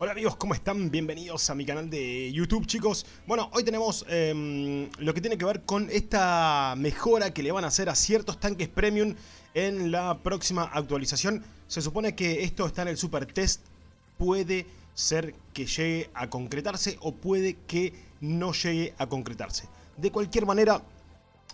Hola amigos, ¿cómo están? Bienvenidos a mi canal de YouTube, chicos. Bueno, hoy tenemos eh, lo que tiene que ver con esta mejora que le van a hacer a ciertos tanques premium en la próxima actualización. Se supone que esto está en el super test. Puede ser que llegue a concretarse o puede que no llegue a concretarse. De cualquier manera,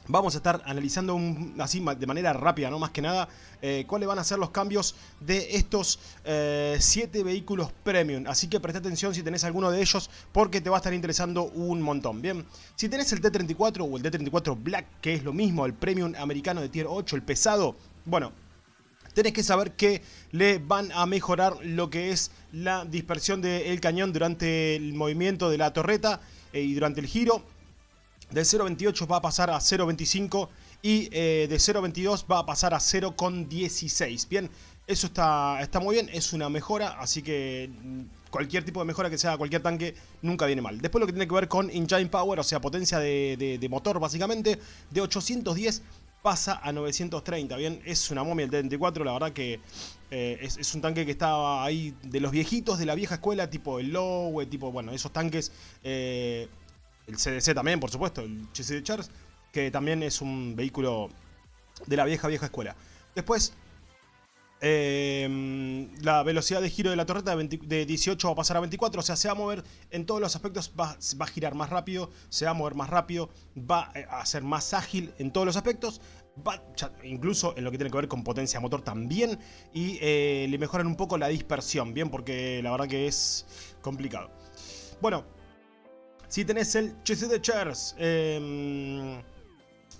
Vamos a estar analizando así de manera rápida, no más que nada, eh, cuáles van a ser los cambios de estos 7 eh, vehículos premium. Así que presta atención si tenés alguno de ellos porque te va a estar interesando un montón. Bien, si tenés el T-34 o el T-34 Black, que es lo mismo, el premium americano de tier 8, el pesado, bueno, tenés que saber que le van a mejorar lo que es la dispersión del cañón durante el movimiento de la torreta eh, y durante el giro de 0.28 va a pasar a 0.25 y eh, de 0.22 va a pasar a 0.16. Bien, eso está, está muy bien, es una mejora, así que mm, cualquier tipo de mejora que sea cualquier tanque nunca viene mal. Después lo que tiene que ver con Engine Power, o sea, potencia de, motor básicamente, de 810 pasa a 930, bien, es una momia el T-34, la verdad que eh, es, un tanque que estaba ahí de los viejitos, de la vieja escuela, tipo el Lowe, tipo, bueno, esos tanques... Eh, el CDC también, por supuesto, el de Charles, que también es un vehículo de la vieja, vieja escuela. Después, eh, la velocidad de giro de la torreta de, 18 va a pasar a 24, o sea, se va a mover en todos los aspectos, va, a girar más rápido, se va a mover más rápido, va a ser más ágil en todos los aspectos, va, incluso en lo que tiene que ver con potencia motor también, y eh, le mejoran un poco la dispersión, bien, porque la verdad que es complicado. Bueno, si tenés el Chassis de Chairs, em,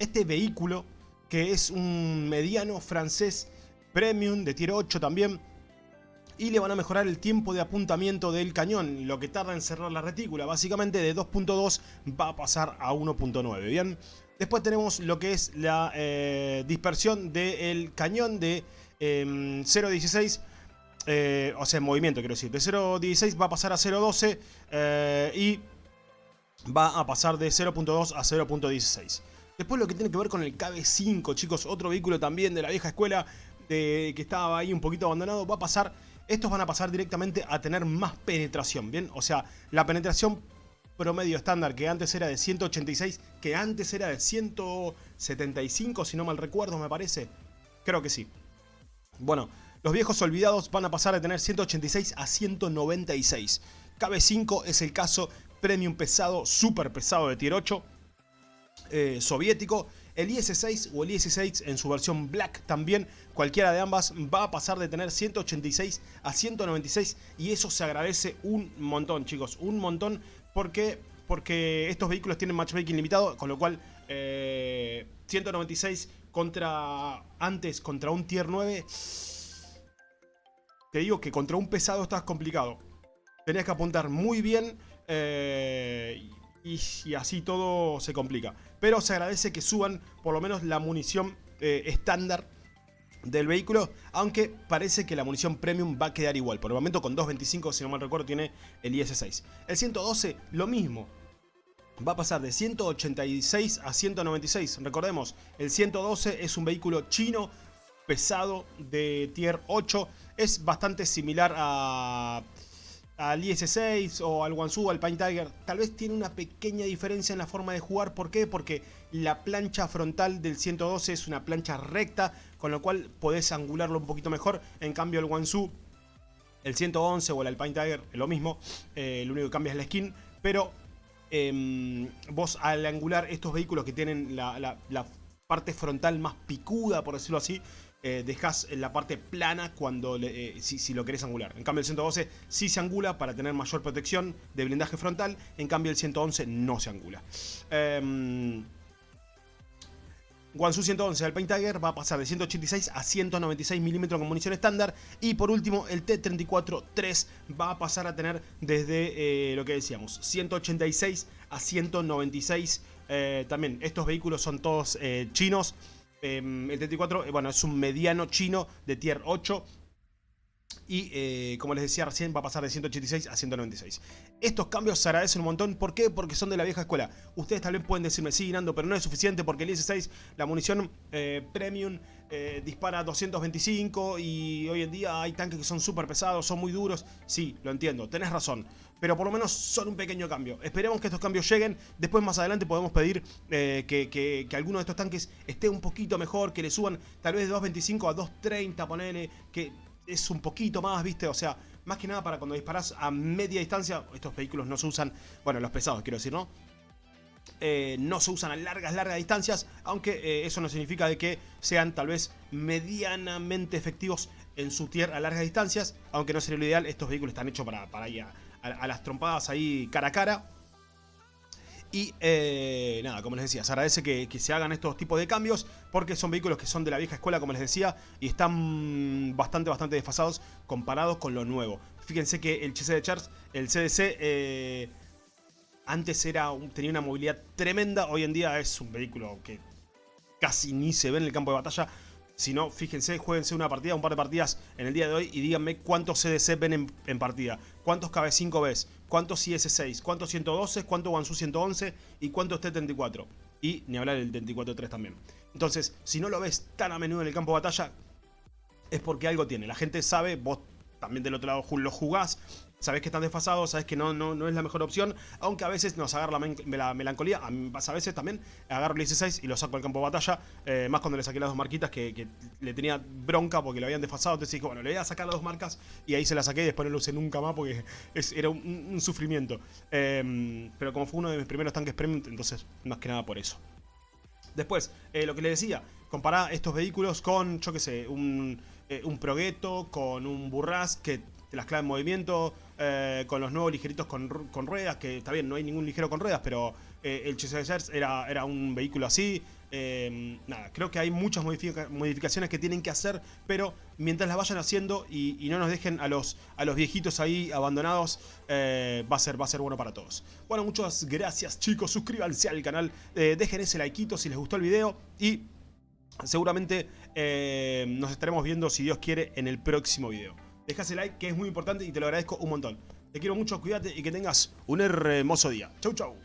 este vehículo que es un mediano francés premium de tier 8 también. Y le van a mejorar el tiempo de apuntamiento del cañón, lo que tarda en cerrar la retícula. Básicamente de 2.2 va a pasar a 1.9, ¿bien? Después tenemos lo que es la eh, dispersión del cañón de 0.16 em, eh, o sea, en movimiento quiero decir, de 0.16 va a pasar a 0.12 eh, y va a pasar de 0.2 a 0.16. Después lo que tiene que ver con el KB5, chicos, otro vehículo también de la vieja escuela que estaba ahí un poquito abandonado, va a pasar, estos van a pasar directamente a tener más penetración, ¿bien? O sea, la penetración promedio estándar que antes era de 186, que antes era de 175, si no mal recuerdo, me parece. Creo que sí. Bueno, los viejos olvidados van a pasar de tener 186 a 196. KB5 es el caso premium pesado, super pesado de tier 8, eh, soviético. El IS-6 o el IS-6 en su versión Black también, cualquiera de ambas va a pasar de tener 186 a 196 y eso se agradece un montón chicos, un montón porque, porque estos vehículos tienen matchmaking limitado, con lo cual 196 eh, contra antes contra un tier 9, te digo que contra un pesado estás complicado. Tenés que apuntar muy bien eh, y, así todo se complica. Pero se agradece que suban por lo menos la munición eh, estándar del vehículo, aunque parece que la munición premium va a quedar igual. Por el momento con 2.25, si no mal recuerdo, tiene el IS-6. El 112, lo mismo. Va a pasar de 186 a 196. Recordemos, el 112 es un vehículo chino pesado de tier 8. Es bastante similar a al IS-6 o al Wansu, al Pine Tiger, tal vez tiene una pequeña diferencia en la forma de jugar. ¿Por qué? Porque la plancha frontal del 112 es una plancha recta, con lo cual podés angularlo un poquito mejor. En cambio el Wansu, el 111 o el Alpine Tiger es lo mismo, eh, lo único que cambia es la skin, pero em, vos al angular estos vehículos que tienen la parte frontal más picuda, por decirlo así, eh, dejas la parte plana cuando eh, si, lo querés angular. En cambio el 112 sí se angula para tener mayor protección de blindaje frontal, en cambio el 111 no se angula. Eh, Wansu 111 Paint Tiger va a pasar de 186 a 196 milímetros con munición estándar. Y por último, el T-34-3 va a pasar a tener desde eh, lo que decíamos, 186 a 196. también estos vehículos son todos chinos. Em, el T-34, eh, bueno, es un mediano chino de tier 8. y eh, como les decía recién va a pasar de 186 a 196. Estos cambios se agradecen un montón, ¿por qué? Porque son de la vieja escuela. Ustedes tal vez pueden decirme, sí Nando, pero no es suficiente porque el IS-6, la munición eh, premium eh, dispara 225 y hoy en día hay tanques que son súper pesados, son muy duros. Sí, lo entiendo, tenés razón. Pero por lo menos son un pequeño cambio. Esperemos que estos cambios lleguen. Después más adelante podemos pedir que, que, que alguno de estos tanques esté un poquito mejor, que le suban tal vez de 225 a 230, ponele, que es un poquito más, ¿viste? O sea, más que nada para cuando disparas a media distancia, estos vehículos no se usan, bueno, los pesados quiero decir, ¿no? Eh, no se usan a largas, largas distancias, aunque eh, eso no significa de que sean tal vez medianamente efectivos en su tierra a largas distancias, aunque no sería lo ideal, estos vehículos están hechos para, para ir a las trompadas ahí cara a cara, y eh, nada, como les decía, se agradece que, se hagan estos tipos de cambios porque son vehículos que son de la vieja escuela, como les decía, y están bastante, bastante desfasados comparados con lo nuevo. Fíjense que el CC de Charles, el CDC, eh, antes era tenía una movilidad tremenda, hoy en día es un vehículo que casi ni se ve en el campo de batalla. Si no, fíjense, jueguense una partida, un par de partidas en el día de hoy y díganme cuántos CDC ven en, partida, cuántos KB5 ves, cuántos IS-6, cuántos 112, cuántos Wansu 111 y cuántos T-34. Y ni hablar del 34-3 también. Entonces, si no lo ves tan a menudo en el campo de batalla, es porque algo tiene. La gente sabe, vos también del otro lado lo jugás, sabes que están desfasados, sabes que no, no, no es la mejor opción, aunque a veces nos agarra la, melancolía, a a veces también, agarro el 16 y lo saco al campo de batalla, eh, más cuando le saqué las dos marquitas que, le tenía bronca porque lo habían desfasado, entonces dije, bueno, le voy a sacar las dos marcas y ahí se las saqué y después no lo usé nunca más porque era un, sufrimiento. Em, pero como fue uno de mis primeros tanques premium, entonces más que nada por eso. Después, eh, lo que le decía, compará estos vehículos con, yo qué sé, un, eh, un Progetto, con un Burras que las clave en movimiento, eh, con los nuevos ligeritos con, ruedas, que está bien, no hay ningún ligero con ruedas, pero eh, el Chasers era, era un vehículo así. Eh, nada, creo que hay muchas modificaciones que tienen que hacer, pero mientras las vayan haciendo y, no nos dejen a los, a los viejitos ahí abandonados, va, a ser, va a ser bueno para todos. Bueno, muchas gracias chicos, suscríbanse al canal, dejen ese likeito si les gustó el video y seguramente nos estaremos viendo, si Dios quiere, en el próximo video. Dejas el like que es muy importante y te lo agradezco un montón. Te quiero mucho, cuídate y que tengas un hermoso día. Chau, chau.